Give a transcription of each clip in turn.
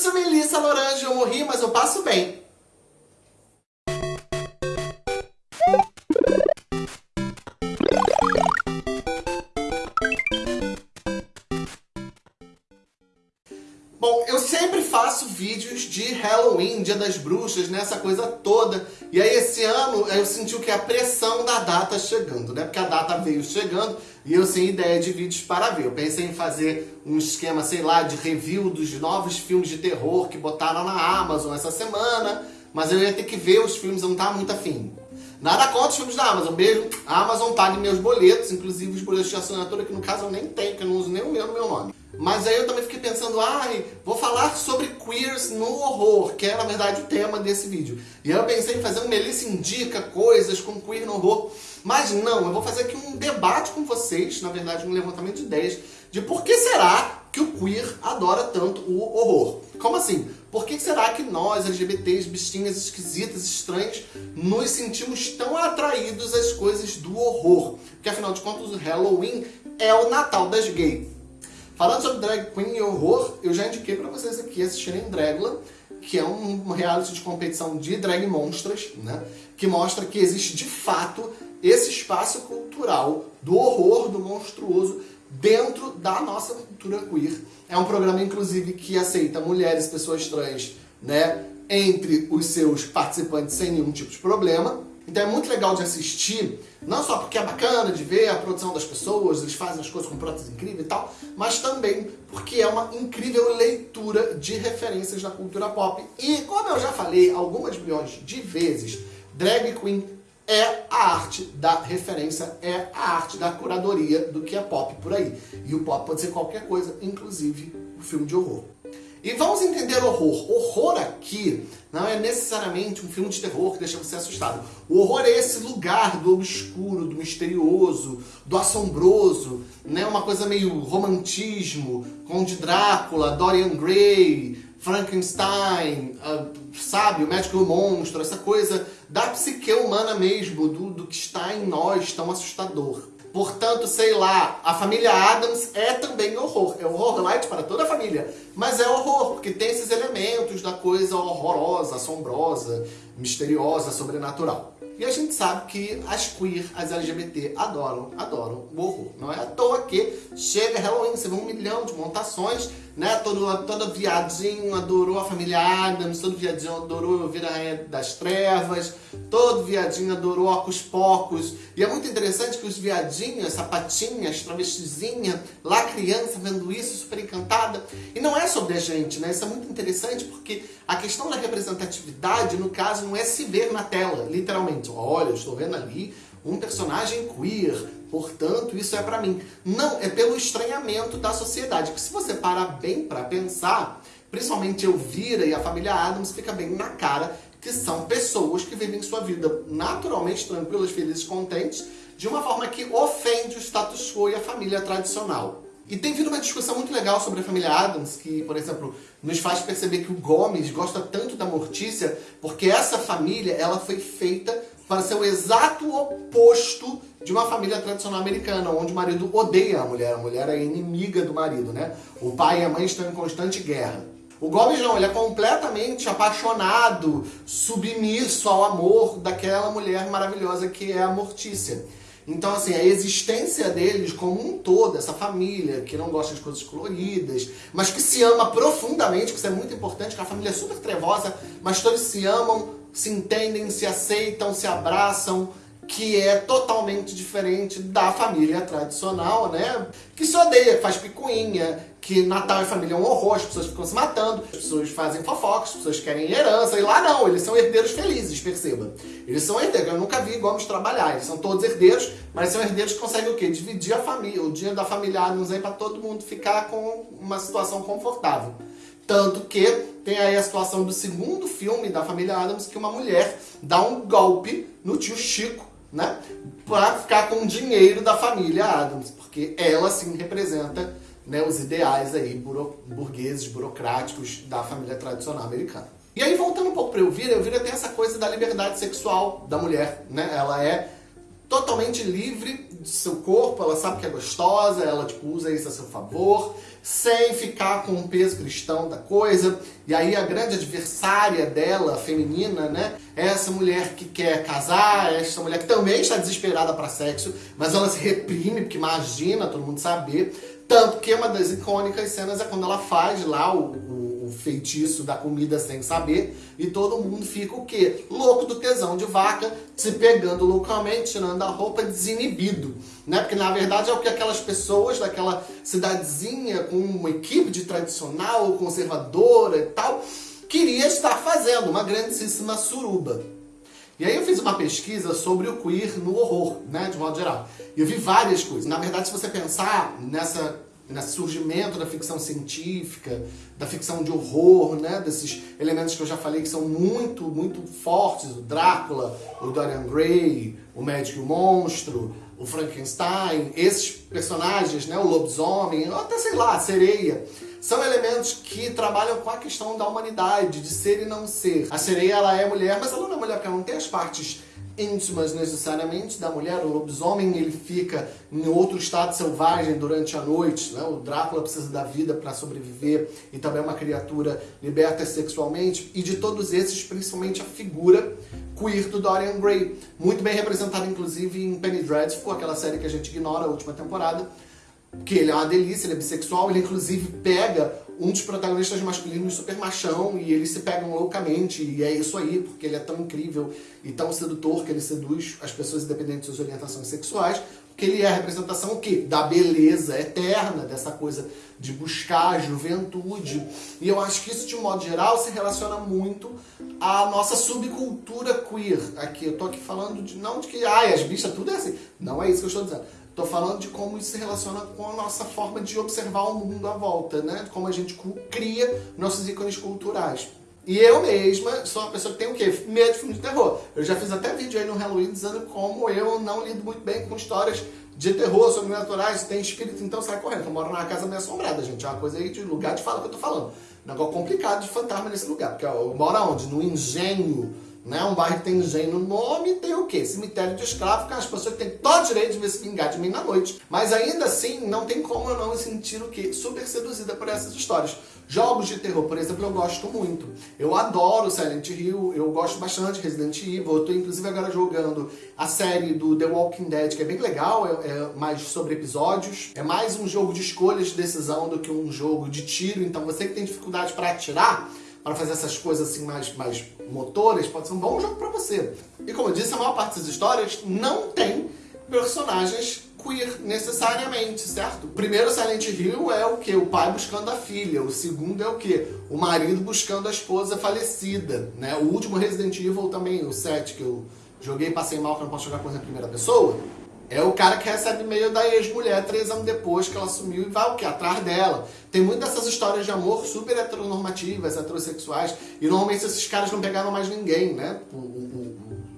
sou Melissa Lorange, eu morri, mas eu passo bem. Bom, eu sempre faço vídeos de Halloween, Dia das Bruxas, né? Essa coisa toda. E aí esse ano eu senti que? A pressão da data chegando, né? Porque a data veio chegando e eu sem ideia de vídeos para ver. Eu pensei em fazer um esquema, sei lá, de review dos novos filmes de terror que botaram na Amazon essa semana. Mas eu ia ter que ver os filmes, eu não tava muito afim. Nada contra os filmes da Amazon. Beijo. A Amazon pague meus boletos, inclusive os boletos de assinatura, que no caso eu nem tenho, que eu não uso nem o meu no meu nome. Mas aí eu também fiquei pensando, ai, vou falar sobre queers no horror, que é na verdade o tema desse vídeo. E aí eu pensei em fazer um Melissa Indica coisas com queer no horror. Mas não, eu vou fazer aqui um debate com vocês, na verdade um levantamento de ideias, de por que será que o queer adora tanto o horror. Como assim? Por que será que nós, LGBTs, bichinhas esquisitas, estranhas, nos sentimos tão atraídos às coisas do horror? Porque afinal de contas o Halloween é o Natal das gays. Falando sobre drag queen e horror, eu já indiquei pra vocês aqui assistirem Dragula, que é um reality de competição de drag monstras, né? Que mostra que existe de fato esse espaço cultural do horror, do monstruoso, dentro da nossa cultura queer. É um programa, inclusive, que aceita mulheres, pessoas trans, né? Entre os seus participantes sem nenhum tipo de problema. Então é muito legal de assistir, não só porque é bacana de ver a produção das pessoas, eles fazem as coisas com prótese incrível e tal, mas também porque é uma incrível leitura de referências da cultura pop. E, como eu já falei algumas milhões de vezes, drag queen é a arte da referência, é a arte da curadoria do que é pop por aí. E o pop pode ser qualquer coisa, inclusive o filme de horror. E vamos entender horror. Horror aqui não é necessariamente um filme de terror que deixa você assustado. O horror é esse lugar do obscuro, do misterioso, do assombroso, né? uma coisa meio romantismo, como de Drácula, Dorian Gray, Frankenstein, uh, sabe, o médico e o monstro, essa coisa da psique humana mesmo, do, do que está em nós tão assustador. Portanto, sei lá, a família Adams é também horror. É horror light para toda a família. Mas é horror, porque tem esses elementos da coisa horrorosa, assombrosa, misteriosa, sobrenatural. E a gente sabe que as queer, as LGBT, adoram, adoram o horror. Não é à toa que chega Halloween, você vê um milhão de montações, né? Todo, todo viadinho adorou a família Adams, todo viadinho adorou Vida Rainha das Trevas, todo viadinho adorou Ocus Pocos. E é muito interessante que os viadinhos, essa patinha, as travestizinha, lá criança vendo isso, super encantada. E não é sobre a gente, né? Isso é muito interessante porque a questão da representatividade, no caso, não é se ver na tela, literalmente. Olha, eu estou vendo ali um personagem queer, portanto isso é pra mim. Não, é pelo estranhamento da sociedade, que se você parar bem pra pensar, principalmente Elvira e a família Adams, fica bem na cara que são pessoas que vivem sua vida naturalmente tranquilas, felizes, contentes, de uma forma que ofende o status quo e a família tradicional. E tem vindo uma discussão muito legal sobre a família Adams, que, por exemplo, nos faz perceber que o Gomes gosta tanto da Mortícia, porque essa família ela foi feita para ser o exato oposto de uma família tradicional americana, onde o marido odeia a mulher, a mulher é inimiga do marido, né? O pai e a mãe estão em constante guerra. O Gomes não, ele é completamente apaixonado, submisso ao amor daquela mulher maravilhosa que é a Mortícia. Então, assim, a existência deles como um todo, essa família que não gosta de coisas coloridas, mas que se ama profundamente, que isso é muito importante, que a família é super trevosa, mas todos se amam se entendem, se aceitam, se abraçam, que é totalmente diferente da família tradicional, né? Que se odeia, que faz picuinha, que Natal e família é um horror, as pessoas ficam se matando, as pessoas fazem fofocas, as pessoas querem herança, e lá não, eles são herdeiros felizes, perceba. Eles são herdeiros, eu nunca vi Gomes trabalhar, eles são todos herdeiros, mas são herdeiros que conseguem o quê? Dividir a família, o dinheiro da família aí para todo mundo ficar com uma situação confortável. Tanto que tem aí a situação do segundo filme da família Adams, que uma mulher dá um golpe no tio Chico, né? Pra ficar com o dinheiro da família Adams, porque ela sim representa né, os ideais aí buro, burgueses, burocráticos da família tradicional americana. E aí voltando um pouco para Elvira, Elvira tem essa coisa da liberdade sexual da mulher, né? Ela é totalmente livre do seu corpo, ela sabe que é gostosa, ela tipo, usa isso a seu favor, sem ficar com o peso cristão da coisa. E aí a grande adversária dela, feminina, né, é essa mulher que quer casar, é essa mulher que também está desesperada para sexo, mas ela se reprime, porque imagina todo mundo saber. Tanto que uma das icônicas cenas é quando ela faz lá o, o feitiço da comida sem saber, e todo mundo fica o quê? Louco do tesão de vaca, se pegando loucamente, tirando a roupa, desinibido. Né? Porque na verdade é o que aquelas pessoas daquela cidadezinha com uma equipe de tradicional, conservadora e tal, queria estar fazendo, uma grandíssima suruba. E aí eu fiz uma pesquisa sobre o queer no horror, né, de modo geral. E eu vi várias coisas. Na verdade, se você pensar nessa nesse surgimento da ficção científica, da ficção de horror, né? desses elementos que eu já falei que são muito, muito fortes, o Drácula, o Dorian Gray, o Médico e o Monstro, o Frankenstein, esses personagens, né? o lobisomem, ou até sei lá, a sereia, são elementos que trabalham com a questão da humanidade, de ser e não ser. A sereia ela é mulher, mas ela não é mulher porque ela não tem as partes íntimas necessariamente da mulher. O lobisomem ele fica em outro estado selvagem durante a noite. Né? O Drácula precisa da vida para sobreviver e também é uma criatura liberta sexualmente. E de todos esses, principalmente a figura queer do Dorian Gray. Muito bem representada, inclusive, em Penny Dreadful, aquela série que a gente ignora a última temporada. Que ele é uma delícia, ele é bissexual, ele inclusive pega um dos protagonistas masculinos super machão e eles se pegam loucamente e é isso aí, porque ele é tão incrível e tão sedutor que ele seduz as pessoas independentes de suas orientações sexuais, porque ele é a representação o quê? Da beleza eterna, dessa coisa de buscar a juventude. E eu acho que isso, de um modo geral, se relaciona muito à nossa subcultura queer. Aqui, eu tô aqui falando de, não de que, ai, as bichas, tudo é assim. Não é isso que eu estou dizendo Estou falando de como isso se relaciona com a nossa forma de observar o mundo à volta, né? Como a gente cria nossos ícones culturais. E eu mesma sou uma pessoa que tem o quê? Medo de filme de terror. Eu já fiz até vídeo aí no Halloween dizendo como eu não lido muito bem com histórias de terror, sobrenaturais, tem espírito, então sai correndo. Eu moro numa casa meio assombrada, gente. É uma coisa aí de lugar de fala que eu tô falando. Negócio complicado de fantasma nesse lugar. Porque eu moro onde? No engenho né? Um bairro que tem engenho no nome tem o quê? Cemitério de escravo, que as pessoas têm todo direito de ver se vingar de mim na noite. Mas ainda assim, não tem como eu não me sentir o quê? Super seduzida por essas histórias. Jogos de terror, por exemplo, eu gosto muito. Eu adoro Silent Hill, eu gosto bastante de Resident Evil. Eu tô inclusive agora jogando a série do The Walking Dead, que é bem legal, é, é mais sobre episódios. É mais um jogo de escolhas de decisão do que um jogo de tiro. Então você que tem dificuldade para atirar, para fazer essas coisas assim mais, mais motoras, pode ser um bom jogo para você. E como eu disse, a maior parte das histórias não tem personagens queer necessariamente, certo? O primeiro Silent Hill é o que? O pai buscando a filha. O segundo é o que? O marido buscando a esposa falecida. Né? O último Resident Evil também, o 7, que eu joguei e passei mal que não posso jogar coisa em primeira pessoa. É o cara que recebe e-mail da ex-mulher três anos depois que ela sumiu e vai o quê? Atrás dela. Tem muitas dessas histórias de amor super heteronormativas, heterossexuais, e normalmente esses caras não pegaram mais ninguém, né? O,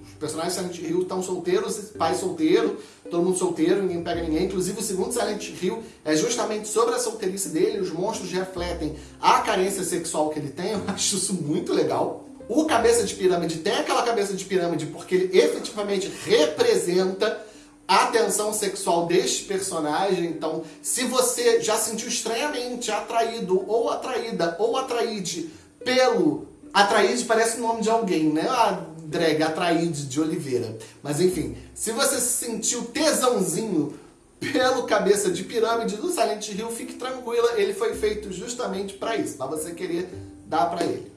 os personagens de Silent Hill estão solteiros, pai solteiro, todo mundo solteiro, ninguém pega ninguém. Inclusive o segundo Silent Hill é justamente sobre a solteirice dele, os monstros refletem a carência sexual que ele tem, eu acho isso muito legal. O Cabeça de Pirâmide tem aquela cabeça de pirâmide porque ele efetivamente representa a tensão sexual deste personagem. Então, se você já sentiu estranhamente atraído ou atraída ou atraíde pelo... Atraíde parece o nome de alguém, né? A drag Atraíde de Oliveira. Mas enfim, se você sentiu tesãozinho pelo cabeça de pirâmide do Silent Hill, fique tranquila, ele foi feito justamente para isso, para você querer dar para ele.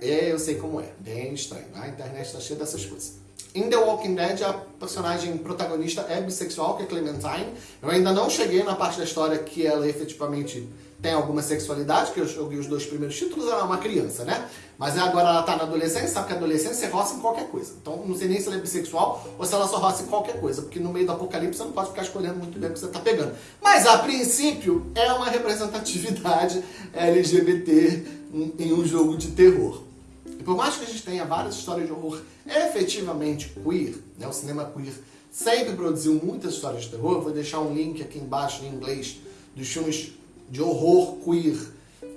É, eu sei como é, bem estranho. A internet está cheia dessas coisas. Em The Walking Dead, a personagem protagonista é bissexual, que é Clementine. Eu ainda não cheguei na parte da história que ela efetivamente tem alguma sexualidade, que eu joguei os dois primeiros títulos, ela é uma criança, né? Mas agora ela tá na adolescência, sabe que a adolescência roça em qualquer coisa. Então não sei nem se ela é bissexual ou se ela só roça em qualquer coisa, porque no meio do apocalipse você não pode ficar escolhendo muito bem o que você tá pegando. Mas a princípio é uma representatividade LGBT em um jogo de terror. E por mais que a gente tenha várias histórias de horror efetivamente queer, né, o cinema queer sempre produziu muitas histórias de terror, vou deixar um link aqui embaixo em inglês dos filmes de horror queer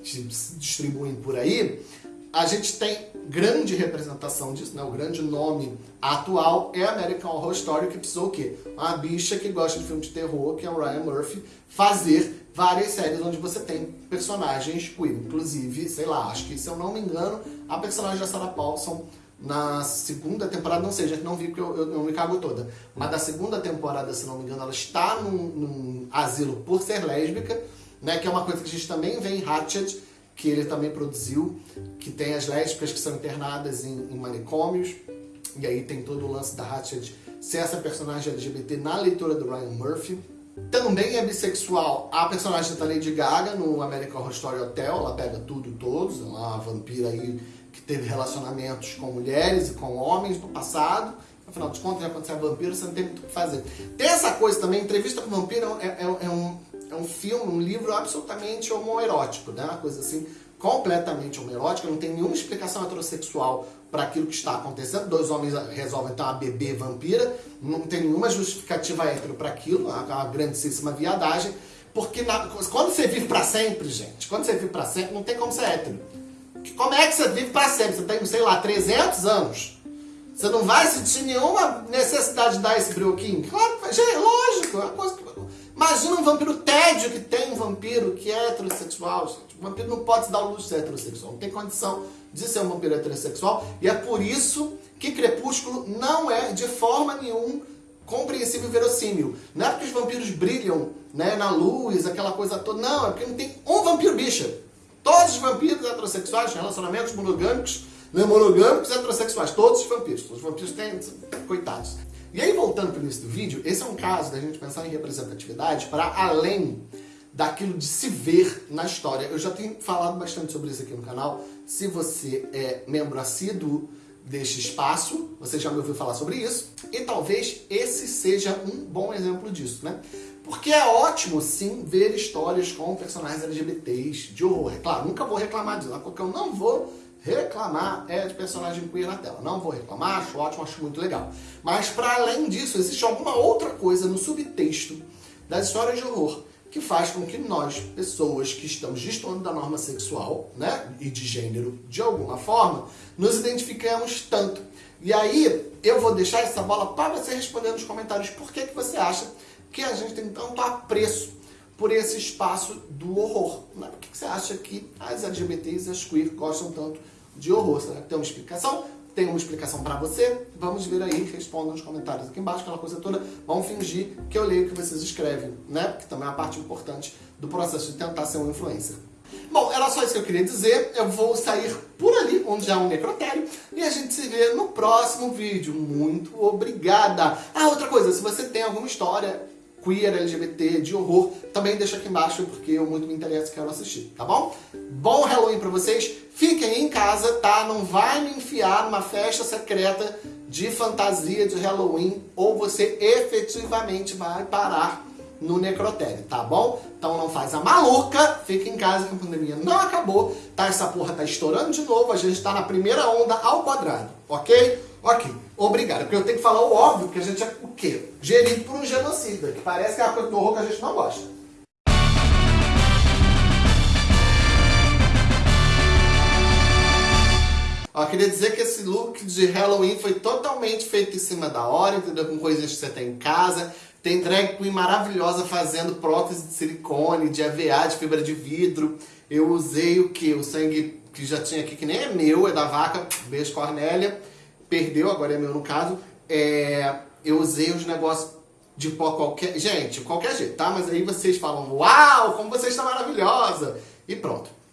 que se distribuem por aí, a gente tem grande representação disso, né? O grande nome atual é American Horror Story, que precisou o quê? Uma bicha que gosta de filme de terror, que é o Ryan Murphy, fazer várias séries onde você tem personagens queer. Inclusive, sei lá, acho que se eu não me engano, a personagem da Sarah Paulson na segunda temporada, não sei, gente não vi porque eu, eu, eu, me cago toda, mas da segunda temporada, se não me engano, ela está num, num asilo por ser lésbica, né, que é uma coisa que a gente também vê em Hatchet, que ele também produziu, que tem as lésbicas que são internadas em, em manicômios, e aí tem todo o lance da Hatchet ser essa personagem LGBT na leitura do Ryan Murphy. Também é bissexual a personagem da Lady Gaga no American Horror Story Hotel, ela pega tudo e todos, ela é uma vampira aí que teve relacionamentos com mulheres e com homens no passado, afinal de contas, já quando você é vampiro, você não tem muito o que fazer. Tem essa coisa também, entrevista com vampiro é, é, é um é um filme, um livro absolutamente homoerótico, né? Uma coisa assim, completamente homoerótica, não tem nenhuma explicação heterossexual para aquilo que está acontecendo. Dois homens resolvem ter uma bebê vampira, não tem nenhuma justificativa hétero para aquilo, é uma grandíssima viadagem, porque na, quando você vive para sempre, gente, quando você vive para sempre, não tem como ser hétero. Como é que você vive para sempre? Você tem, sei lá, 300 anos. Você não vai sentir nenhuma necessidade de dar esse brioquinho? Claro, gente, lógico, é uma coisa que Imagina um vampiro tédio que tem um vampiro que é heterossexual, gente. O vampiro não pode se dar o luxo de ser heterossexual, não tem condição de ser um vampiro heterossexual. E é por isso que Crepúsculo não é de forma nenhuma compreensível e verossímil. Não é porque os vampiros brilham né, na luz, aquela coisa toda. Não, é porque não tem um vampiro bicha. Todos os vampiros heterossexuais, relacionamentos monogâmicos, né, monogâmicos heterossexuais. Todos os vampiros. Os vampiros têm... Coitados. E aí, voltando para o início do vídeo, esse é um caso da gente pensar em representatividade para além daquilo de se ver na história. Eu já tenho falado bastante sobre isso aqui no canal. Se você é membro assíduo deste espaço, você já me ouviu falar sobre isso. E talvez esse seja um bom exemplo disso, né? Porque é ótimo, sim, ver histórias com personagens LGBTs de horror. É claro, nunca vou reclamar disso, porque eu não vou reclamar é de personagem queer na tela. Não vou reclamar, acho ótimo, acho muito legal. Mas para além disso, existe alguma outra coisa no subtexto das histórias de horror que faz com que nós, pessoas que estamos destoando da norma sexual né, e de gênero de alguma forma, nos identificamos tanto. E aí eu vou deixar essa bola para você responder nos comentários por que, que você acha que a gente tem tanto apreço por esse espaço do horror. Né? Por que, que você acha que as LGBTs e as queer gostam tanto de horror. Será que tem uma explicação? Tem uma explicação para você? Vamos ver aí, responda nos comentários aqui embaixo, aquela coisa toda. Vamos fingir que eu leio o que vocês escrevem, né? Que também é uma parte importante do processo de tentar ser um influencer. Bom, era só isso que eu queria dizer. Eu vou sair por ali, onde já é um necrotério, e a gente se vê no próximo vídeo. Muito obrigada! Ah, outra coisa, se você tem alguma história queer, LGBT, de horror, também deixa aqui embaixo, porque eu muito me interesso e quero assistir, tá bom? Bom Halloween pra vocês, fiquem em casa, tá? Não vai me enfiar numa festa secreta de fantasia de Halloween, ou você efetivamente vai parar no necrotério, tá bom? Então não faz a maluca, fica em casa que a pandemia não acabou, tá? Essa porra tá estourando de novo, a gente tá na primeira onda ao quadrado, ok? Ok, obrigado. Porque eu tenho que falar o óbvio, que a gente é o quê? Gerido por um genocida, que parece que é uma coisa horror que a gente não gosta. Ó, queria dizer que esse look de Halloween foi totalmente feito em cima da hora, entendeu? Com coisas que você tem em casa. Tem drag queen maravilhosa fazendo prótese de silicone, de AVA, de fibra de vidro. Eu usei o que? O sangue que já tinha aqui, que nem é meu, é da vaca. Beijo, Cornélia perdeu, agora é meu no caso, é, eu usei os negócios de pó qualquer... Gente, qualquer jeito, tá? Mas aí vocês falam, uau, como você está maravilhosa! E pronto.